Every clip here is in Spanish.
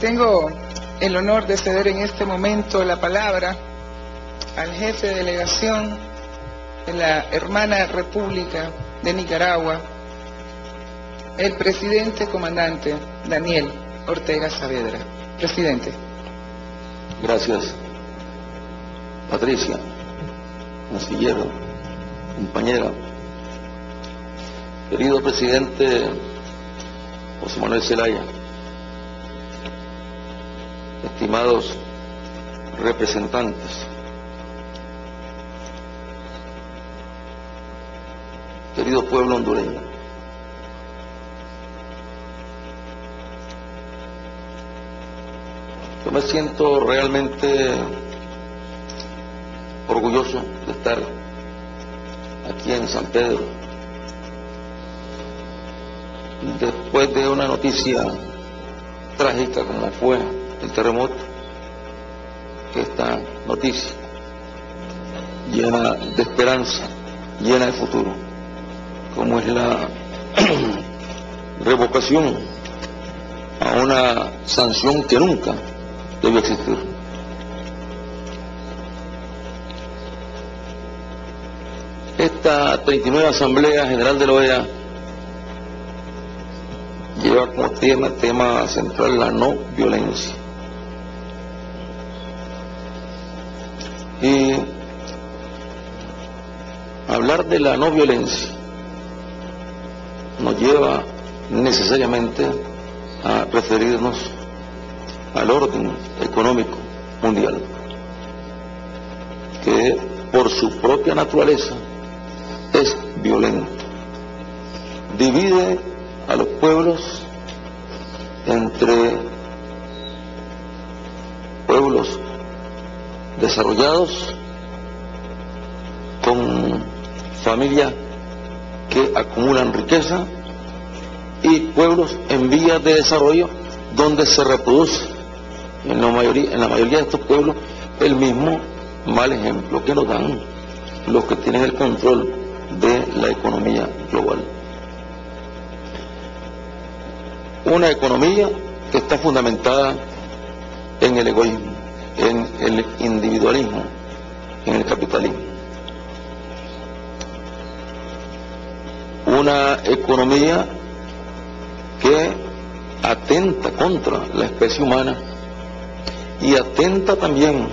Tengo el honor de ceder en este momento la palabra al jefe de delegación de la hermana República de Nicaragua, el presidente comandante Daniel Ortega Saavedra. Presidente. Gracias. Patricia, consillero, compañera, querido presidente José Manuel Zelaya, estimados representantes, querido pueblo hondureño, yo me siento realmente orgulloso de estar aquí en San Pedro. Después de una noticia trágica como fue el terremoto, esta noticia llena de esperanza, llena de futuro, como es la revocación a una sanción que nunca debió existir. Esta 39 Asamblea General de la OEA lleva como tema, tema central la no violencia. Y hablar de la no violencia nos lleva necesariamente a referirnos al orden económico mundial, que por su propia naturaleza es violento, divide a los pueblos entre pueblos desarrollados con familias que acumulan riqueza y pueblos en vías de desarrollo donde se reproduce en la mayoría, de estos pueblos el mismo mal ejemplo que nos dan los que tienen el control de la economía global. Una economía que está fundamentada en el egoísmo, en el individualismo, en el capitalismo. Una economía que atenta contra la especie humana y atenta también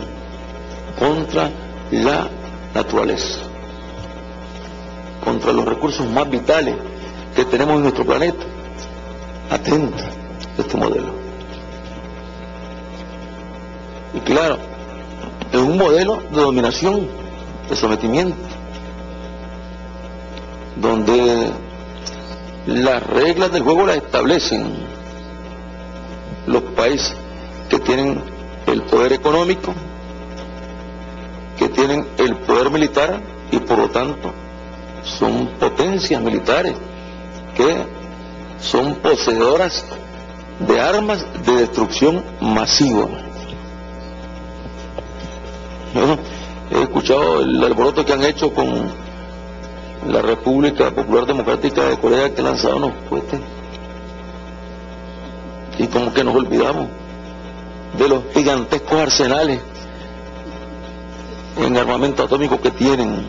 contra la naturaleza, contra los recursos más vitales que tenemos en nuestro planeta. Atenta este modelo. Y claro, es un modelo de dominación, de sometimiento, donde las reglas del juego las establecen los países que tienen el poder económico, que tienen el poder militar y por lo tanto son potencias militares que son poseedoras de armas de destrucción masiva. Yo he el alboroto que han hecho con la República Popular Democrática de Corea que ha lanzado unos. Y como que nos olvidamos de los gigantescos arsenales en armamento atómico que tienen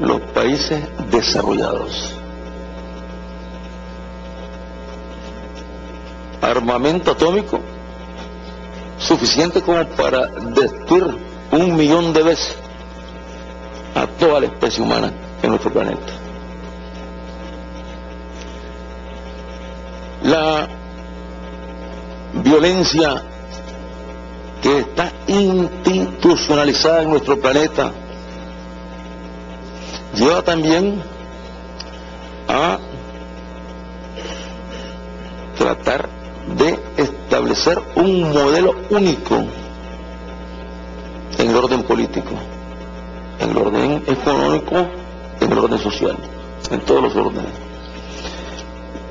los países desarrollados. Armamento atómico suficiente como para destruir un millón de veces a toda la especie humana en nuestro planeta. La violencia que está institucionalizada en nuestro planeta lleva también a tratar de establecer un modelo único político, en el orden económico, en el orden social, en todos los órdenes.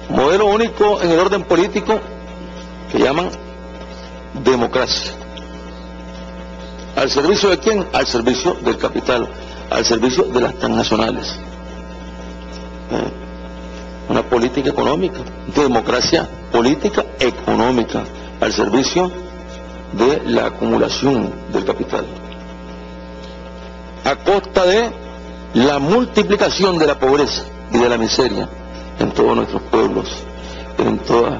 Modelo único en el orden político que llaman democracia. ¿Al servicio de quién? Al servicio del capital, al servicio de las transnacionales. ¿Eh? una política económica, democracia política económica al servicio de la acumulación del capital. A costa de la multiplicación de la pobreza y de la miseria en todos nuestros pueblos, en todas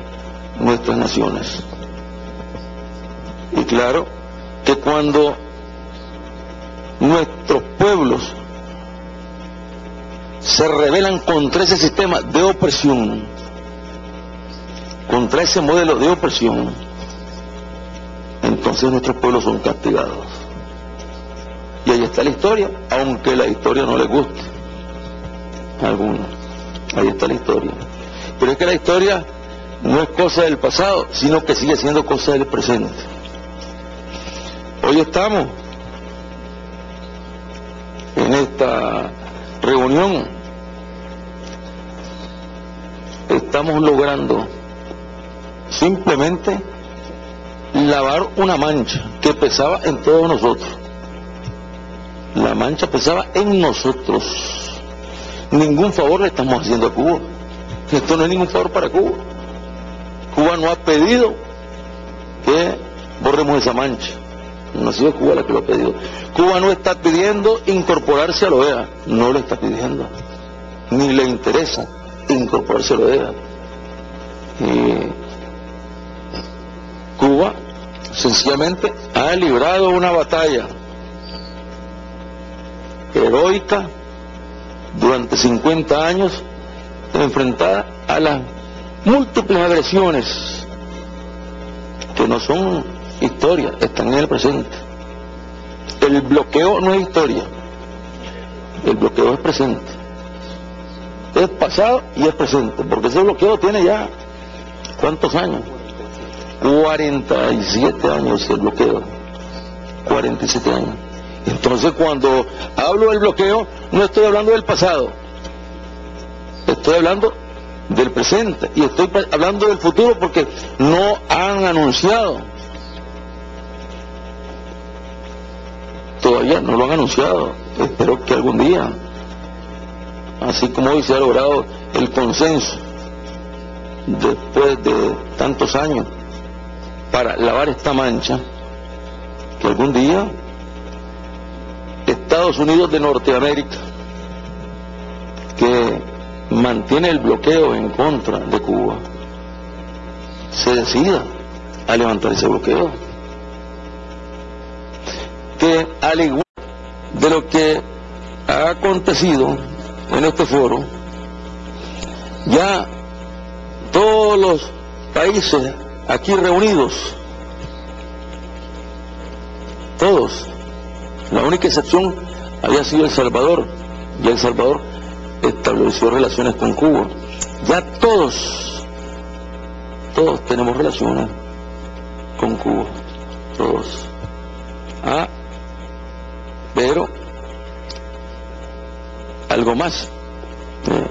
nuestras naciones. Y claro que cuando nuestros pueblos se rebelan contra ese sistema de opresión, contra ese modelo de opresión, entonces nuestros pueblos son castigados. Está la historia, aunque la historia no le guste a algunos. Ahí está la historia. Pero es que la historia no es cosa del pasado, sino que sigue siendo cosa del presente. Hoy estamos en esta reunión, estamos logrando simplemente lavar una mancha que pesaba en todos nosotros. La mancha pesaba en nosotros. Ningún favor le estamos haciendo a Cuba. Esto no es ningún favor para Cuba. Cuba no ha pedido que borremos esa mancha. No ha sido Cuba la que lo ha pedido. Cuba no está pidiendo incorporarse a la OEA. No le está pidiendo. Ni le interesa incorporarse a la OEA. Cuba sencillamente ha librado una batalla heroica durante 50 años enfrentada a las múltiples agresiones que no son historia, están en el presente. El bloqueo no es historia, el bloqueo es presente. Es pasado y es presente, porque ese bloqueo tiene ya, ¿cuántos años? 47 años el bloqueo. 47 años. Entonces cuando hablo del bloqueo, no estoy hablando del pasado. Estoy hablando del presente y estoy hablando del futuro porque no han anunciado. Todavía no lo han anunciado. Espero que algún día, así como hoy se ha logrado el consenso después de tantos años para lavar esta mancha, que algún día Estados Unidos de Norteamérica, que mantiene el bloqueo en contra de Cuba, se decida a levantar ese bloqueo. Que al igual de lo que ha acontecido en este foro, ya todos los países aquí reunidos, todos, la única excepción había sido El Salvador, y El Salvador estableció relaciones con Cuba. Ya todos, todos tenemos relaciones con Cuba, todos. Ah, pero algo más. Eh,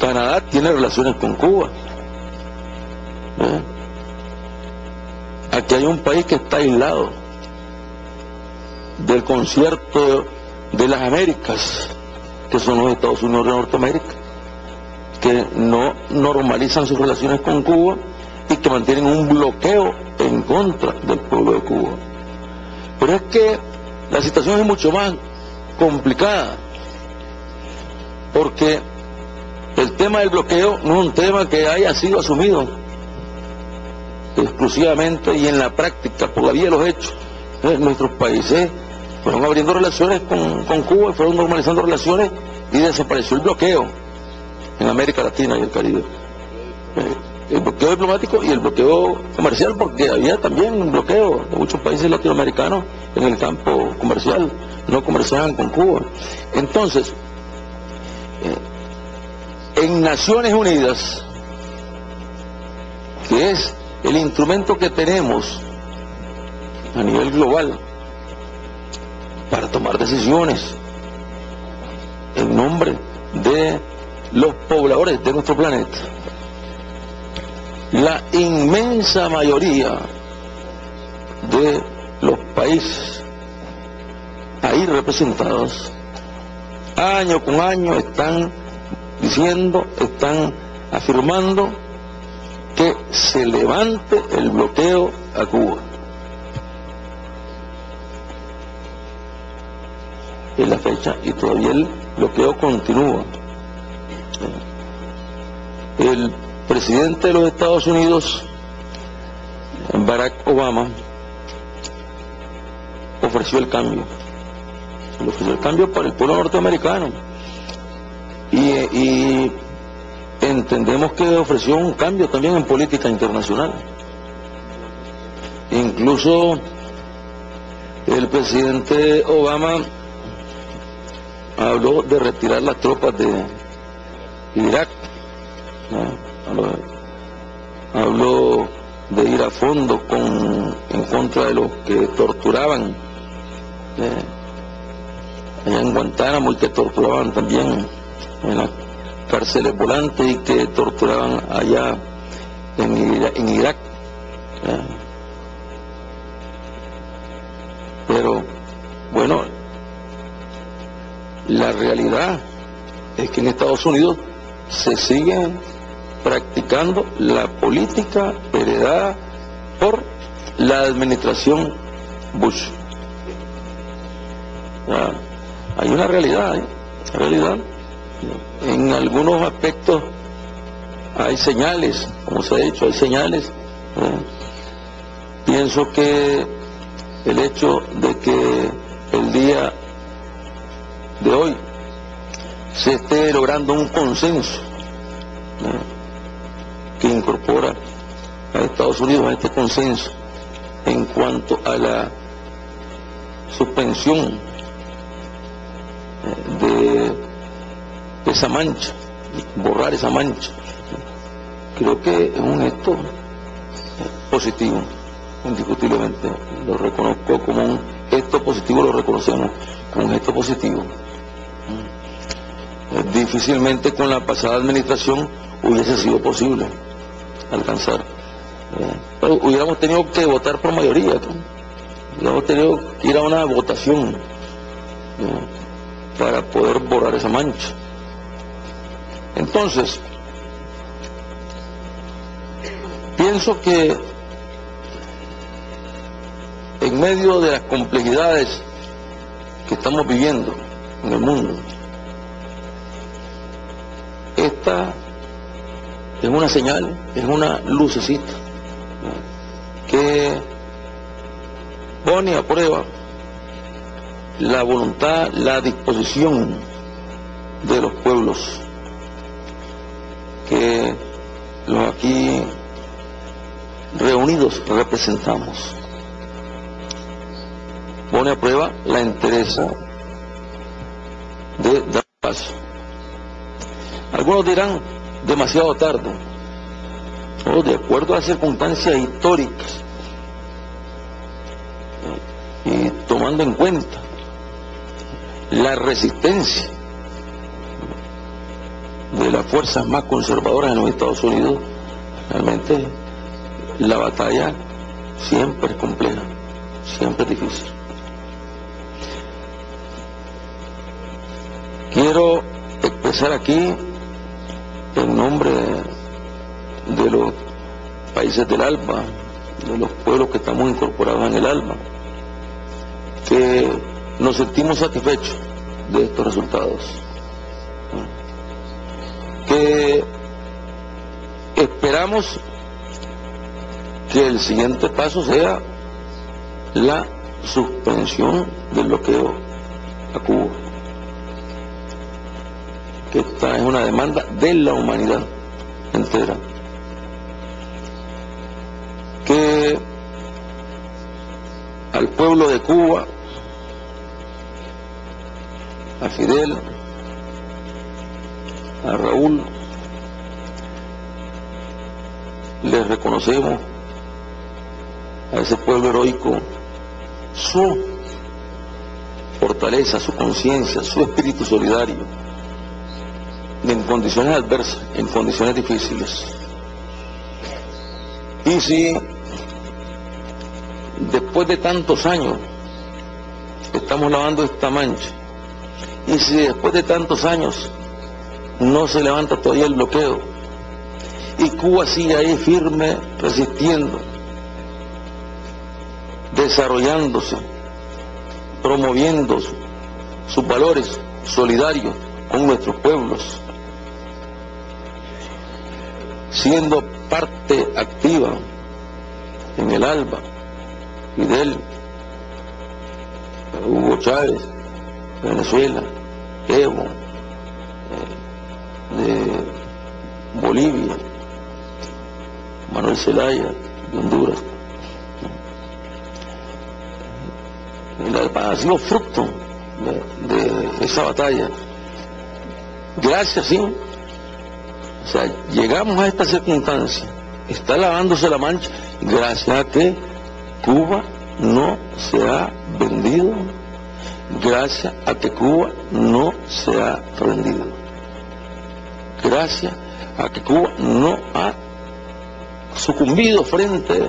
Canadá tiene relaciones con Cuba. Eh, aquí hay un país que está aislado del concierto de las Américas, que son los Estados Unidos de Norteamérica, que no normalizan sus relaciones con Cuba y que mantienen un bloqueo en contra del pueblo de Cuba. Pero es que la situación es mucho más complicada, porque el tema del bloqueo no es un tema que haya sido asumido exclusivamente y en la práctica, por la vía de los hechos, en nuestros países fueron abriendo relaciones con, Cuba y fueron normalizando relaciones y desapareció el bloqueo en América Latina y el Caribe. Eh, el bloqueo diplomático y el bloqueo comercial, porque había también un bloqueo de muchos países latinoamericanos en el campo comercial, no comerciaban con Cuba. Entonces, eh, en Naciones Unidas, que es el instrumento que tenemos a nivel global para tomar decisiones en nombre de los pobladores de nuestro planeta. La inmensa mayoría de los países ahí representados, año con año están diciendo, están afirmando que se levante el bloqueo a Cuba. Es la fecha y todavía el bloqueo continúa. El presidente de los Estados Unidos, Barack Obama, ofreció el cambio. Le ofreció el cambio para el pueblo norteamericano. Y, entendemos que ofreció un cambio también en política internacional. Incluso el presidente Obama habló de retirar las tropas de Irak. Habló, de ir a fondo con, en contra de los que torturaban allá en Guantánamo y que torturaban también en las cárceles volantes y que torturaban allá en, Irak. Pero la realidad es que en Estados Unidos se sigue practicando la política heredada por la administración Bush. hay una realidad, ¿eh? realidad. En algunos aspectos hay señales, como se ha dicho, hay señales. Pienso que el hecho de que el día de hoy se esté logrando un consenso que incorpora a Estados Unidos a este consenso en cuanto a la suspensión de esa mancha, borrar esa mancha. Creo que es un gesto positivo, indiscutiblemente. Lo reconozco como un gesto positivo, lo reconocemos como un gesto positivo. Difícilmente con la pasada administración hubiese sido posible alcanzar. Pero hubiéramos tenido que votar por mayoría, hubiéramos tenido que ir a una votación para poder borrar esa mancha. Entonces, pienso que en medio de las complejidades que estamos viviendo en el mundo, esta es una señal, es una lucecita que pone a prueba la voluntad, la disposición de los pueblos que los aquí reunidos representamos. Pone a prueba la entereza de dar paso. Algunos dirán, demasiado tarde, o de acuerdo a circunstancias históricas y tomando en cuenta la resistencia de las fuerzas más conservadoras en los Estados Unidos, realmente la batalla siempre es compleja, siempre es difícil. Quiero expresar aquí en nombre de los países del ALBA, de los pueblos que estamos incorporados en el ALBA, que nos sentimos satisfechos de estos resultados. Que esperamos que el siguiente paso sea la suspensión del bloqueo a Cuba que esta es una demanda de la humanidad entera. Que al pueblo de Cuba, a Fidel, a Raúl, les reconocemos a ese pueblo heroico su fortaleza, su conciencia, su espíritu solidario en condiciones adversas, en condiciones difíciles. Y si después de tantos años estamos lavando esta mancha, y si después de tantos años no se levanta todavía el bloqueo, y Cuba sigue ahí firme, resistiendo, desarrollándose, promoviendo sus valores solidarios con nuestros pueblos, siendo parte activa en el ALBA, Fidel, Hugo Chávez, Venezuela, Evo, eh, de Bolivia, Manuel Zelaya, de Honduras. Ha sido fruto de, esa batalla. Gracias, sí. O sea, llegamos a esta circunstancia. Está lavándose la mancha gracias a que Cuba no se ha vendido, gracias a que Cuba no se ha rendido, gracias a que Cuba no ha sucumbido frente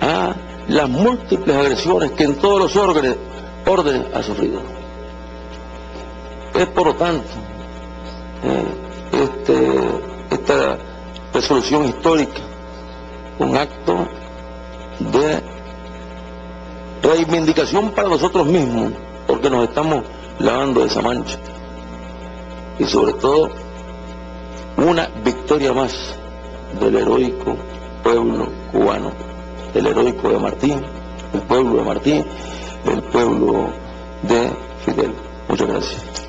a las múltiples agresiones que en todos los órdenes, ha sufrido. Es por lo tanto eh, este, esta resolución histórica un acto de reivindicación para nosotros mismos, porque nos estamos lavando de esa mancha. Y sobre todo, una victoria más del heroico pueblo cubano, el heroico de Martín, el pueblo de Martín, el pueblo de Fidel. Muchas gracias.